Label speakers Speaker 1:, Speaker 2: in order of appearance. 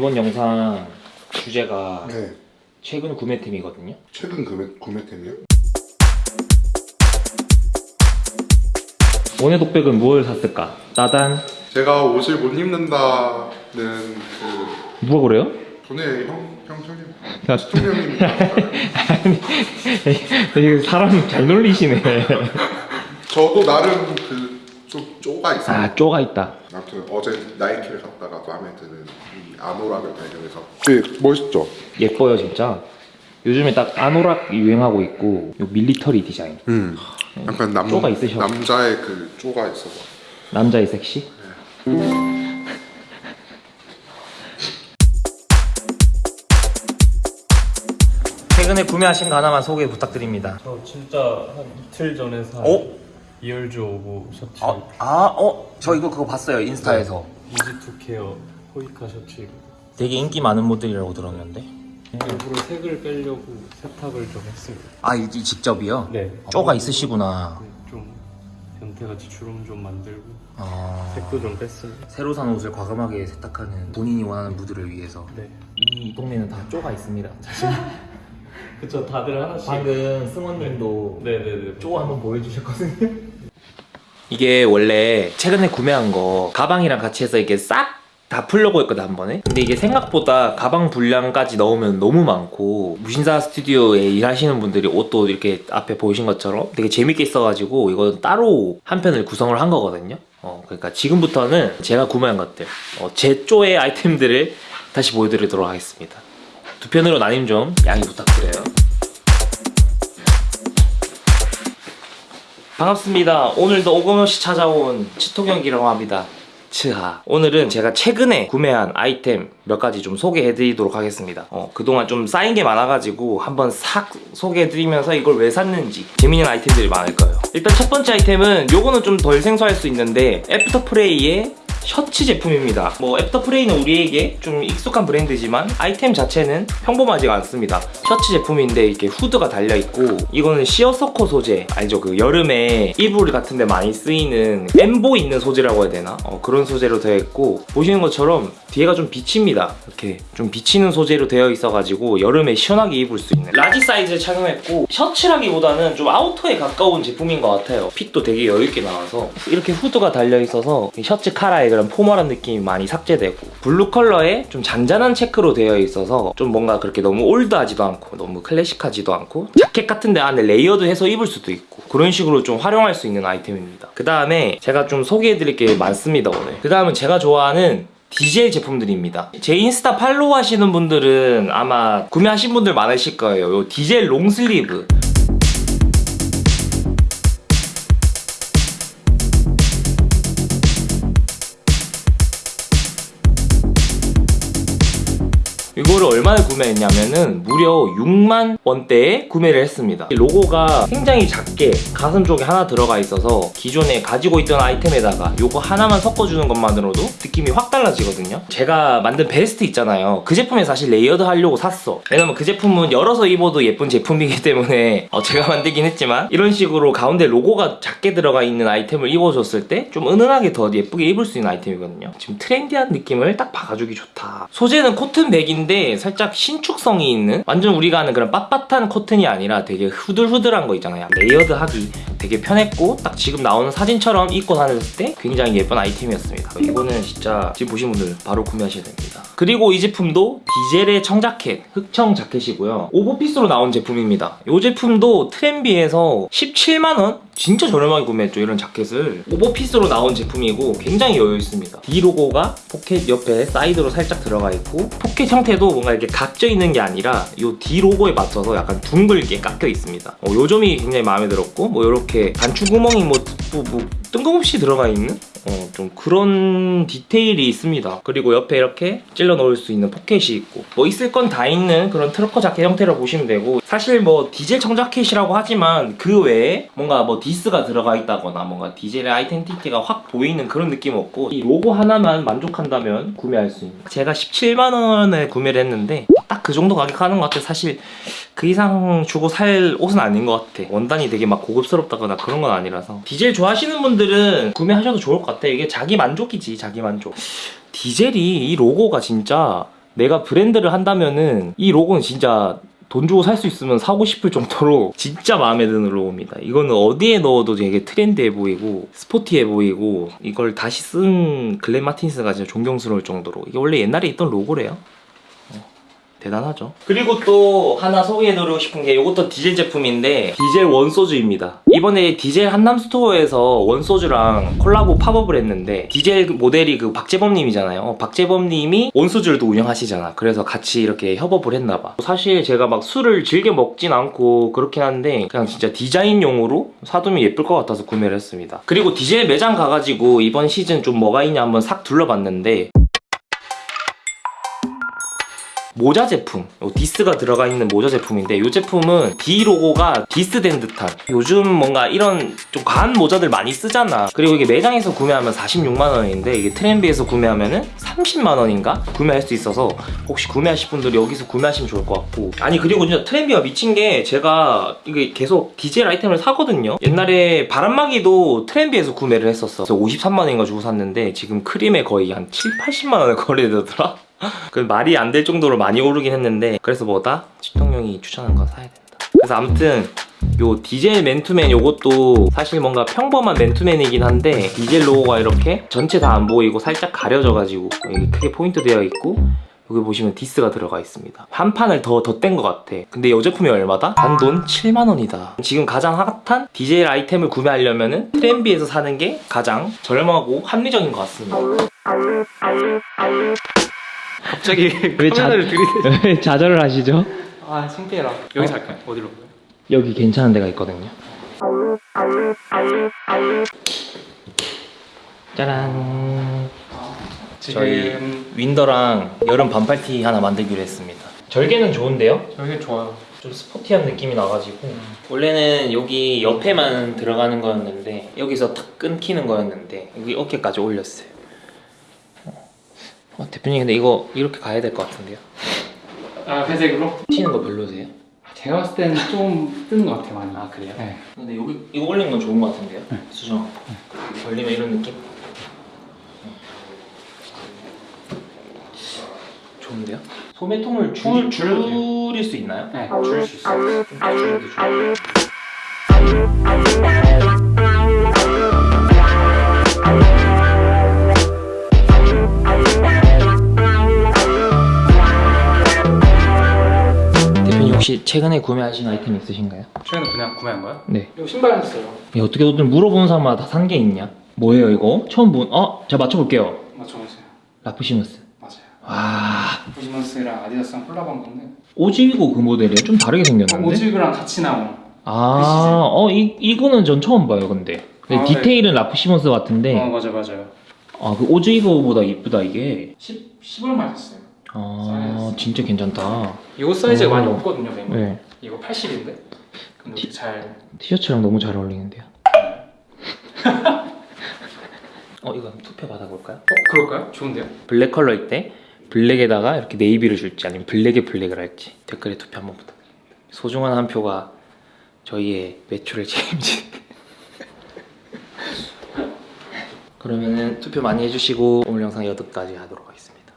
Speaker 1: 이번 영상 주제가
Speaker 2: 네.
Speaker 1: 최근 구매템이거든요.
Speaker 2: 최근 구매, 구매템이요?
Speaker 1: 원의 독백은 무엇을 샀을까? 나단
Speaker 2: 제가 옷을 못 입는다는 그
Speaker 1: 누가 그래요?
Speaker 2: 전에 형, 형 저기
Speaker 1: 야,
Speaker 2: 시청자님입니다.
Speaker 1: 되게 사람 잘 놀리시네.
Speaker 2: 저도 나름 그 좀 쪼가 있어요.
Speaker 1: 아 쪼가 있다.
Speaker 2: 아무튼 어제 나이키를 갔다가 마음에 이 아노락을 발견해서 되게 멋있죠?
Speaker 1: 예뻐요 진짜. 요즘에 딱 아노락 유행하고 있고 요 밀리터리 디자인.
Speaker 2: 음. 약간 남,
Speaker 1: 쪼가 있으셔.
Speaker 2: 남자의 그 쪼가 있어서
Speaker 1: 남자의 섹시? 최근에 구매하신 거 하나만 소개 부탁드립니다.
Speaker 3: 저 진짜 한 이틀 전에 산
Speaker 1: 어?
Speaker 3: 이얼조 오브 셔츠
Speaker 1: 아, 아, 어? 저 이거 그거 봤어요 인스타에서.
Speaker 3: easy to care 호이카 셔츠
Speaker 1: 되게 인기 많은 모델이라고 들었는데.
Speaker 3: 일부러 색을 빼려고 세탁을 좀 했습니다
Speaker 1: 아, 이, 이 직접이요?
Speaker 3: 네
Speaker 1: 쪼가 있으시구나.
Speaker 3: 네, 좀 변태같이 주름 좀 만들고
Speaker 1: 아,
Speaker 3: 색도 좀 뺐습니다
Speaker 1: 새로 산 옷을 과감하게 세탁하는 본인이 원하는 무드를 위해서.
Speaker 3: 네
Speaker 1: 이 동네는 다 쪼가 있습니다.
Speaker 3: 그쵸 다들 하나씩
Speaker 1: 방금 승원님도
Speaker 3: 네 네네
Speaker 1: 쪼 한번 보여주셨거든요. 이게 원래 최근에 구매한 거 가방이랑 같이 해서 이게 싹 다 풀려고 했거든 한 번에 근데 이게 생각보다 가방 분량까지 넣으면 너무 많고 무신사 스튜디오에 일하시는 분들이 옷도 이렇게 앞에 보이신 것처럼 되게 재밌게 써가지고 이건 따로 한 편을 구성을 한 거거든요 어, 그러니까 지금부터는 제가 구매한 것들 어, 제 쪼의 아이템들을 다시 보여드리도록 하겠습니다 두 편으로 나님 좀 양해 부탁드려요 반갑습니다. 오늘도 오금없이 찾아온 치토경기라고 합니다. 츠하. 오늘은 제가 최근에 구매한 아이템 몇 가지 좀 소개해드리도록 하겠습니다. 어, 그동안 좀 쌓인 게 많아가지고 한번 싹 소개해드리면서 이걸 왜 샀는지 재밌는 아이템들이 많을 거예요. 일단 첫 번째 아이템은 요거는 좀 덜 생소할 수 있는데 애프터프레이의 셔츠 제품입니다. 뭐 애프터프레이는 우리에게 좀 익숙한 브랜드지만 아이템 자체는 평범하지가 않습니다. 셔츠 제품인데 이렇게 후드가 달려 있고 이거는 시어서커 소재 알죠? 그 여름에 이불 같은 데 많이 쓰이는 엠보 있는 소재라고 해야 되나? 어, 그런 소재로 되어 있고 보시는 것처럼 뒤에가 좀 비칩니다. 이렇게 좀 비치는 소재로 되어 있어가지고 여름에 시원하게 입을 수 있는 라지 사이즈를 착용했고 셔츠라기보다는 좀 아우터에 가까운 제품인 것 같아요. 핏도 되게 여유있게 나와서 이렇게 후드가 달려 있어서 이 셔츠 카라 의 그런 포멀한 느낌이 많이 삭제되고 블루 컬러에 좀 잔잔한 체크로 되어 있어서 좀 뭔가 그렇게 너무 올드하지도 않고 너무 클래식하지도 않고 자켓 같은데 안에 레이어드 해서 입을 수도 있고 그런 식으로 좀 활용할 수 있는 아이템입니다. 그 다음에 제가 좀 소개해드릴 게 많습니다 오늘. 그 다음은 제가 좋아하는 디젤 제품들입니다. 제 인스타 팔로우 하시는 분들은 아마 구매하신 분들 많으실 거예요. 요 디젤 long sleeve. 이거를 얼마에 구매했냐면은 무려 6만 원대에 구매를 했습니다. 이 로고가 굉장히 작게 가슴 쪽에 하나 들어가 있어서 기존에 가지고 있던 아이템에다가 요거 하나만 섞어주는 것만으로도 느낌이 확 달라지거든요. 제가 만든 베스트 있잖아요. 그 제품에 사실 레이어드 하려고 샀어. 왜냐면 그 제품은 열어서 입어도 예쁜 제품이기 때문에 어, 제가 만들긴 했지만 이런 식으로 가운데 로고가 작게 들어가 있는 아이템을 입어줬을 때 좀 은은하게 더 예쁘게 입을 수 있는 아이템이거든요. 지금 트렌디한 느낌을 딱 박아주기 좋다. 소재는 코튼 백인데 살짝 신축성이 있는 완전 우리가 아는 그런 빳빳한 코튼이 아니라 되게 후들후들한 거 있잖아요. 레이어드 하기 되게 편했고 딱 지금 나오는 사진처럼 입고 다녔을 때 굉장히 예쁜 아이템이었습니다. 이거는 진짜 지금 보신 분들 바로 구매하셔야 됩니다. 그리고 이 제품도 디젤의 청자켓, 흑청 자켓이고요. 오버핏으로 나온 제품입니다. 이 제품도 트렌비에서 17만원? 진짜 저렴하게 구매했죠 이런 자켓을 오버핏으로 나온 제품이고 굉장히 여유 있습니다 D 로고가 포켓 옆에 사이드로 살짝 들어가 있고 포켓 형태도 뭔가 이렇게 각져 있는 게 아니라 이 D 로고에 맞춰서 약간 둥글게 깎여 있습니다 어, 요 점이 굉장히 마음에 들었고 뭐 이렇게 단추 구멍이 뭐, 뭐, 뭐 뜬금없이 들어가 있는 어, 좀 그런 디테일이 있습니다. 그리고 옆에 이렇게 찔러 넣을 수 있는 포켓이 있고 뭐 있을 건 다 있는 그런 trucker 자켓 형태로 보시면 되고 사실 뭐 디젤 청자켓이라고 하지만 그 외에 뭔가 뭐 디스가 들어가 있다거나 뭔가 디젤의 아이덴티티가 확 보이는 그런 느낌 없고 이 로고 하나만 만족한다면 구매할 수 있는. 제가 17만 원에 구매를 했는데 딱 그 정도 가격 하는 것 같아 사실 그 이상 주고 살 옷은 아닌 것 같아. 원단이 되게 막 고급스럽다거나 그런 건 아니라서. 디젤 좋아하시는 분들은 구매하셔도 좋을 것 같아 이게 자기 만족이지 자기 만족 디젤이 이 로고가 진짜 내가 브랜드를 한다면은 이 로고는 진짜 돈 주고 살 수 있으면 사고 싶을 정도로 진짜 마음에 드는 로고입니다. 이거는 어디에 넣어도 되게 트렌디해 보이고 스포티해 보이고 이걸 다시 쓴 글렌 마틴스가 진짜 존경스러울 정도로 이게 원래 옛날에 있던 로고래요. 어, 대단하죠. 그리고 또 하나 소개해드리고 싶은 게 이것도 디젤 제품인데 디젤 원소주입니다. 이번에 디젤 한남 스토어에서 원소주랑 콜라보 팝업을 했는데 디젤 모델이 그 박재범님이잖아요. 박재범님이 원소주를 또 운영하시잖아. 그래서 같이 이렇게 협업을 했나봐. 사실 제가 막 술을 즐겨 먹진 않고 그렇긴 한데 그냥 진짜 디자인용으로 사두면 예쁠 것 같아서 구매를 했습니다. 그리고 디젤 매장 가가지고 이번 시즌 좀 뭐가 있냐 한번 싹 둘러봤는데 모자 제품 요 디스가 들어가 있는 모자 제품인데 이 제품은 D 로고가 디스된 듯한. 요즘 뭔가 이런 좀 과한 모자들 많이 쓰잖아. 그리고 이게 매장에서 구매하면 46만 원인데 이게 트렌비에서 구매하면 은 30만 원인가? 구매할 수 있어서 혹시 구매하실 분들 여기서 구매하시면 좋을 것 같고. 아니 그리고 진짜 트렌비가 미친 게 제가 이게 계속 디젤 아이템을 사거든요. 옛날에 바람막이도 트렌비에서 구매를 했었어. 그래서 53만 원인가 주고 샀는데 지금 크림에 거의 한 7, 80만 원에 거래되더라 그 말이 안 될 정도로 많이 오르긴 했는데 그래서 뭐다? 시통령이 추천한 거 사야 된다. 그래서 아무튼 요 디젤 맨투맨 요것도 사실 뭔가 평범한 맨투맨이긴 한데 디젤 로고가 이렇게 전체 다 안 보이고 살짝 가려져가지고 여기 크게 포인트 되어 있고 여기 보시면 디스가 들어가 있습니다. 한 판을 더 덧댄 것 같아. 근데 이 제품이 얼마다? 단돈 7만원이다. 지금 가장 핫한 디젤 아이템을 구매하려면 트렌비에서 사는 게 가장 저렴하고 합리적인 것 같습니다
Speaker 3: 갑자기
Speaker 1: 왜 자-
Speaker 3: 카메라를 들이대.
Speaker 1: 왜 좌절을 하시죠?
Speaker 3: 아 창피해라. 여기서 할까요? 어디로? 가요?
Speaker 1: 여기 괜찮은 데가 있거든요. 짜란. 저희
Speaker 3: 지금
Speaker 1: 윈더랑 여름 반팔티 하나 만들기로 했습니다. 절개는 좋은데요?
Speaker 3: 저기 좋아요.
Speaker 1: 좀 스포티한 느낌이 나가지고 원래는 여기 옆에만 들어가는 거였는데 여기서 탁 끊기는 거였는데 여기 어깨까지 올렸어요. 어, 대표님 근데 이거 이렇게 가야 될 것 같은데요?
Speaker 3: 아 회색으로?
Speaker 1: 튀는 거 별로세요?
Speaker 3: 제가 봤을 때는 좀 뜨는 것 같아요 많이.
Speaker 1: 아 그래요?
Speaker 3: 네.
Speaker 1: 근데 여기 이거 올리는 건 좋은 것 같은데요? 수정 걸리면 이런 느낌? 좋은데요? 소매통을 줄. 줄일 수 있나요?
Speaker 3: 네, 줄일 수 있어요.
Speaker 1: 좀 줄여도 좋아요. 혹시 최근에 구매하신 아이템 있으신가요?
Speaker 3: 최근에 그냥 구매한 거야?
Speaker 1: 네.
Speaker 3: 이거 신발 샀어요.
Speaker 1: 야, 어떻게 너들 물어보는 사람마다 다 산 게 있냐? 뭐예요 이거? 처음 본? 어? 제가 맞춰볼게요.
Speaker 3: 맞춰보세요.
Speaker 1: Raf Simons.
Speaker 3: 맞아요.
Speaker 1: 와
Speaker 3: Raf Simons랑 아디다스랑 콜라보한 건데
Speaker 1: Ozweego 그 모델이에요? 좀 다르게 생겼는데?
Speaker 3: Ozweego랑 같이 나온.
Speaker 1: 아, 어, 이, 이거는 전 처음 봐요, 근데. 근데
Speaker 3: 아,
Speaker 1: 디테일은 Raf Simons 같은데,
Speaker 3: 어 맞아 맞아요.
Speaker 1: 아, 그 Ozweego보다 이쁘다, 이게.
Speaker 3: 10 10얼마 샀어요.
Speaker 1: 아. 진짜 괜찮다.
Speaker 3: 이거 사이즈가
Speaker 1: 어.
Speaker 3: 많이 없거든요, 매물.
Speaker 1: 네.
Speaker 3: 이거 80인데. 근데 이렇게 잘
Speaker 1: 티셔츠랑 너무 잘 어울리는데요. 어, 이거 투표 받아볼까요?
Speaker 3: 어, 그럴까요? 좋은데요?
Speaker 1: 블랙 컬러일 때, 블랙에다가 이렇게 네이비를 줄지, 아니면 블랙에 블랙을 할지, 댓글에 투표 한번 부탁드립니다. 소중한 한 표가 저희의 매출을 책임지. 그러면은 투표 많이 해주시고 오늘 영상 여기까지 하도록 하겠습니다.